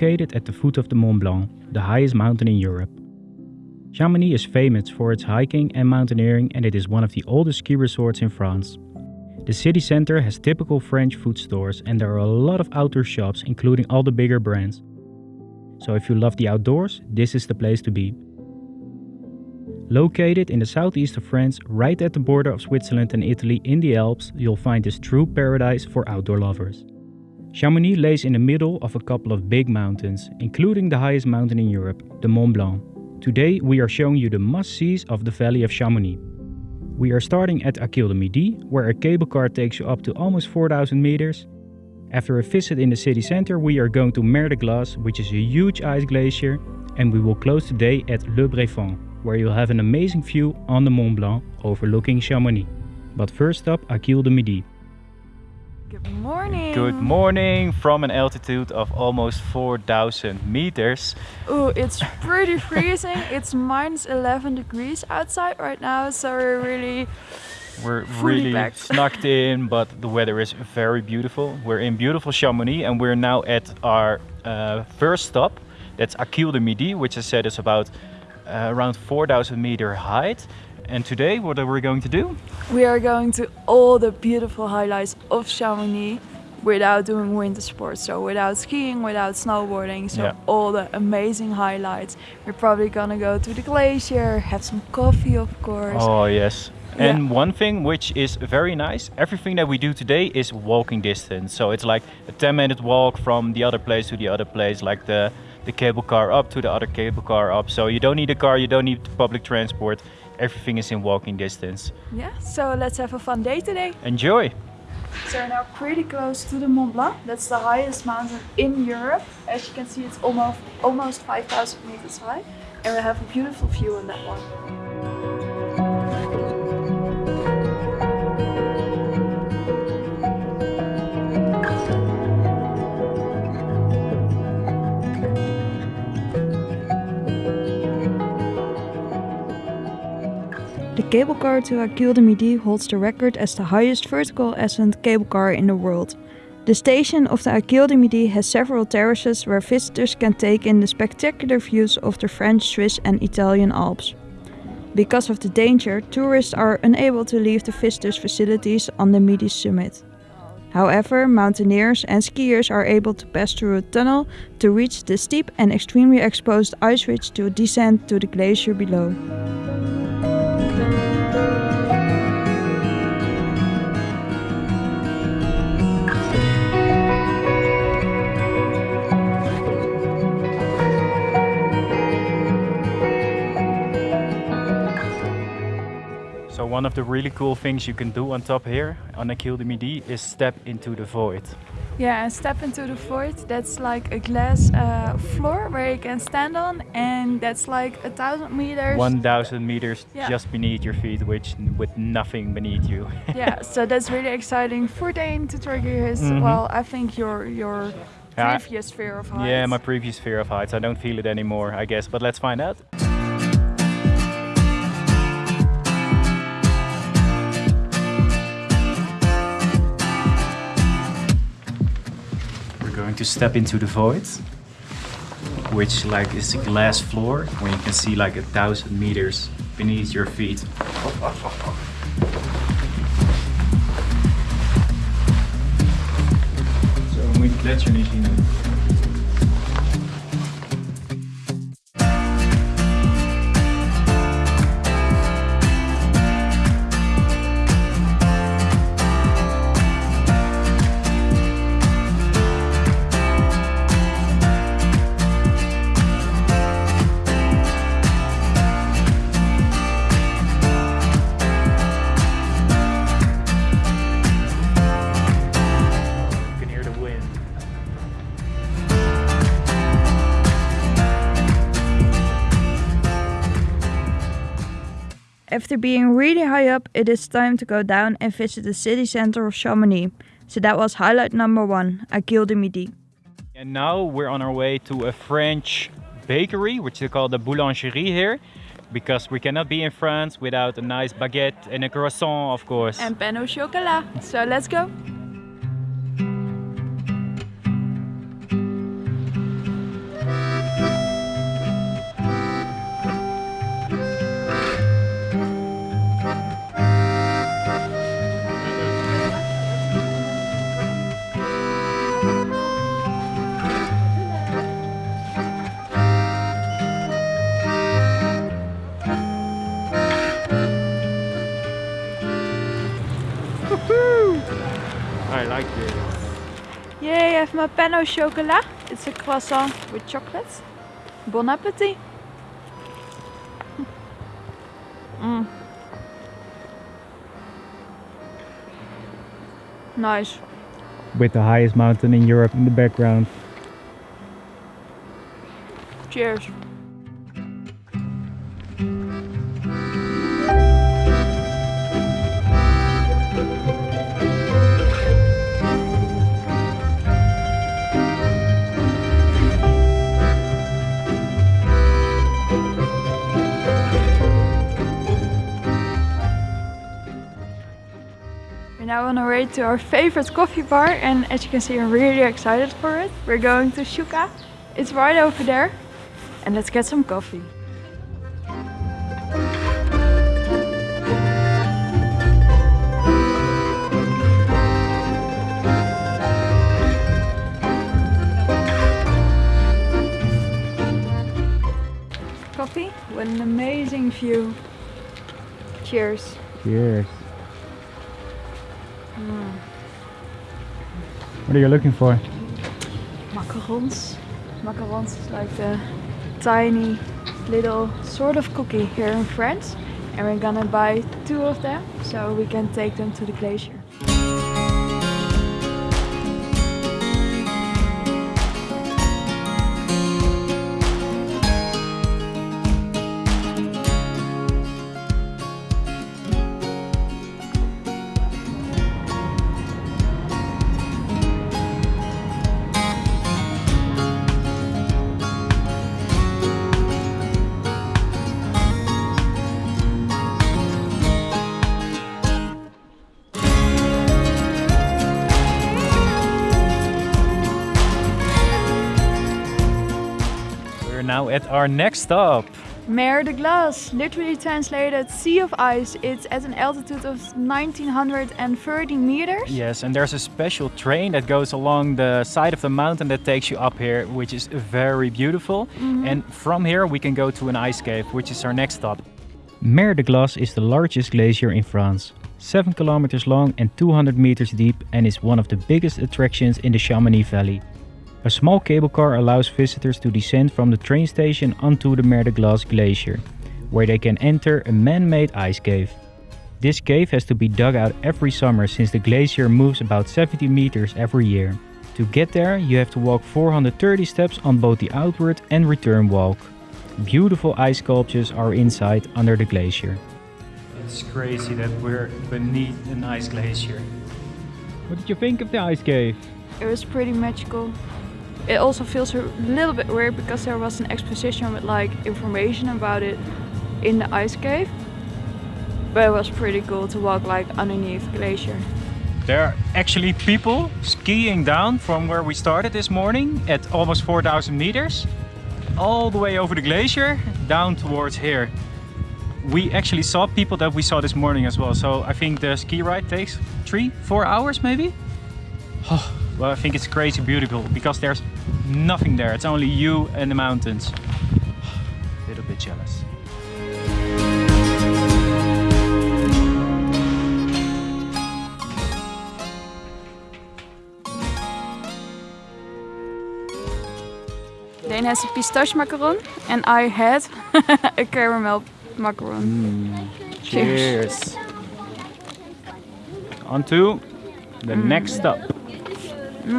Located at the foot of the Mont Blanc, the highest mountain in Europe. Chamonix is famous for its hiking and mountaineering and it is one of the oldest ski resorts in France. The city center has typical French food stores and there are a lot of outdoor shops including all the bigger brands. So if you love the outdoors, this is the place to be. Located in the southeast of France, right at the border of Switzerland and Italy in the Alps, you'll find this true paradise for outdoor lovers. Chamonix lays in the middle of a couple of big mountains, including the highest mountain in Europe, the Mont Blanc. Today we are showing you the must-sees of the Valley of Chamonix. We are starting at Aiguille de Midi, where a cable car takes you up to almost 4000 meters. After a visit in the city center we are going to Mer de Glace, which is a huge ice glacier, and we will close today at Le Brévent, where you'll have an amazing view on the Mont Blanc overlooking Chamonix. But first up Aiguille de Midi. Good morning. Good morning from an altitude of almost 4,000 meters. Oh, it's pretty freezing. it's minus 11 degrees outside right now, so we're really We're really packed. snugged in, but the weather is very beautiful. We're in beautiful Chamonix and we're now at our uh, first stop. That's Aiguille de Midi, which I said is about uh, around 4,000 meter height. And today, what are we going to do? we are going to all the beautiful highlights of Chamonix without doing winter sports. So without skiing, without snowboarding. So Yeah. all the amazing highlights. We're probably gonna go to the glacier, have some coffee of course. Oh yes. Yeah. And one thing which is very nice, everything that we do today is walking distance. So it's like a 10 minute walk from the other place to the other place, like the, the cable car up to the other cable car up. So you don't need a car, you don't need public transport. Everything is in walking distance. Yeah, so let's have a fun day today. Enjoy! So we're now pretty close to the Mont Blanc. That's the highest mountain in Europe. As you can see, it's almost almost 5,000 meters high, and we have a beautiful view on that one. Cable car to Aiguille de Midi holds the record as the highest vertical ascent cable car in the world. The station of the Aiguille de Midi has several terraces where visitors can take in the spectacular views of the French, Swiss and Italian Alps. Because of the danger, tourists are unable to leave the visitors' facilities on the Midi summit. However, mountaineers and skiers are able to pass through a tunnel to reach the steep and extremely exposed ice ridge to descend to the glacier below. One of the really cool things you can do on top here on Aiguille de Midi is step into the void. Yeah, and step into the void. That's like a glass uh, floor where you can stand on, and that's like a thousand meters. 1000 meters Yeah. just beneath your feet, which with nothing beneath you. yeah, so that's really exciting for Dane to trigger his. Mhm. Well, I think your your previous fear of heights. Yeah, my previous fear of heights. I don't feel it anymore, I guess. But let's find out. Going to step into the void, which like is a glass floor where you can see like a thousand meters beneath your feet. Zo moet gletsjer niet zien. After being really high up, it is time to go down and visit the city center of Chamonix. So that was highlight number one, Aiguille de Midi. And now we're on our way to a French bakery, which they call the boulangerie here, because we cannot be in France without a nice baguette and a croissant, of course. And pain au chocolat. So let's go. Have my pain au chocolat. It's a croissant with chocolate. Bon appetit. Mm. Nice. With the highest mountain in Europe in the background. Cheers. Way to our favorite coffee bar and as you can see I'm really excited for it. We're going to Shuka. It's right over there. And let's get some coffee. Coffee with an amazing view. Cheers. Cheers. What are you looking for? Macarons. Macarons is like the tiny little sort of cookie here in France. And we're gonna buy two of them so we can take them to the glacier. Now at our next stop. Mer de Glace, literally translated Sea of Ice. It's at an altitude of 1930 meters. Yes, and there's a special train that goes along the side of the mountain that takes you up here, which is very beautiful. Mm-hmm. And from here we can go to an ice cave, which is our next stop. Mer de Glace is the largest glacier in France. 7 kilometers long and 200 meters deep and is one of the biggest attractions in the Chamonix Valley. A small cable car allows visitors to descend from the train station onto the Mer de Glace glacier, where they can enter a man-made ice cave. This cave has to be dug out every summer since the glacier moves about 70 meters every year. To get there, you have to walk 430 steps on both the outward and return walk. Beautiful ice sculptures are inside under the glacier. It's crazy that we're beneath an ice glacier. What did you think of the ice cave? It was pretty magical. It also feels a little bit weird because there was an exposition with like information about it in the ice cave. But it was pretty cool to walk like underneath glacier. There are actually people skiing down from where we started this morning at almost 4,000 meters, all the way over the glacier down towards here. We actually saw people that we saw this morning as well. So I think the ski ride takes three, four hours maybe. Oh, well, I think it's crazy beautiful because there's nothing there. It's only you and the mountains. A little bit jealous. Dane has a pistache macaron and I had a caramel macaron. Mm. Cheers. On to the next stop. We're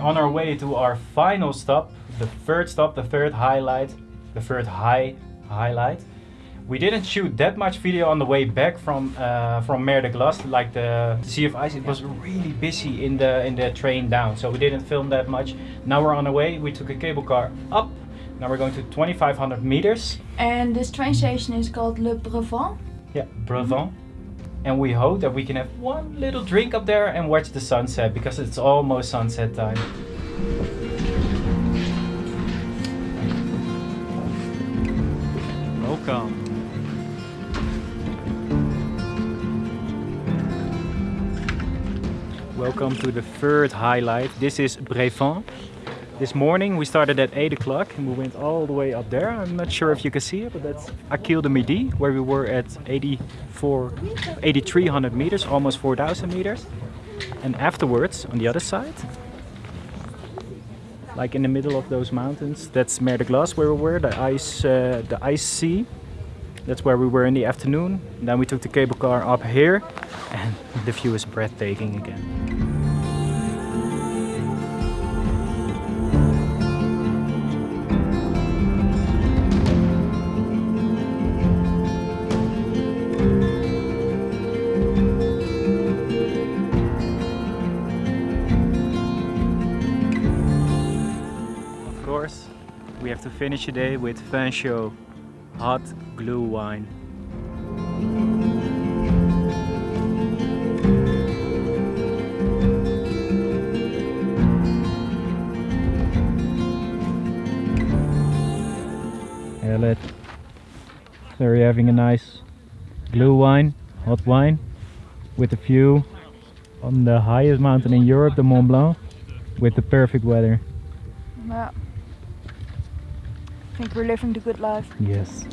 on our way to our final stop, the third stop, the third highlight, the third high highlight. We didn't shoot that much video on the way back from uh, from Mer de Glace, like the Sea of Ice. It was really busy in the in the train down, so we didn't film that much. Now we're on the way. We took a cable car up. Now we're going to 2,500 meters. And this train station is called Le Brevent. Yeah, Brevent. And we hope that we can have one little drink up there and watch the sunset because it's almost sunset time. Welcome. Welcome to the third highlight. This is Brevent. This morning we started at 8 o'clock and we went all the way up there. I'm not sure if you can see it, but that's Aiguille de Midi, where we were at 84, 8,300 meters, almost 4,000 meters. And afterwards, on the other side, like in the middle of those mountains, that's Mer de Glace where we were, the ice, uh, the ice sea. That's where we were in the afternoon. Then we took the cable car up here and the view is breathtaking again. To finish the day with vin chaud hot glue wine. Elliot, so we're having a nice glue wine, hot wine, with a view on the highest mountain in Europe, the Mont Blanc, with the perfect weather. Yeah. I think we're living the good life. Yes.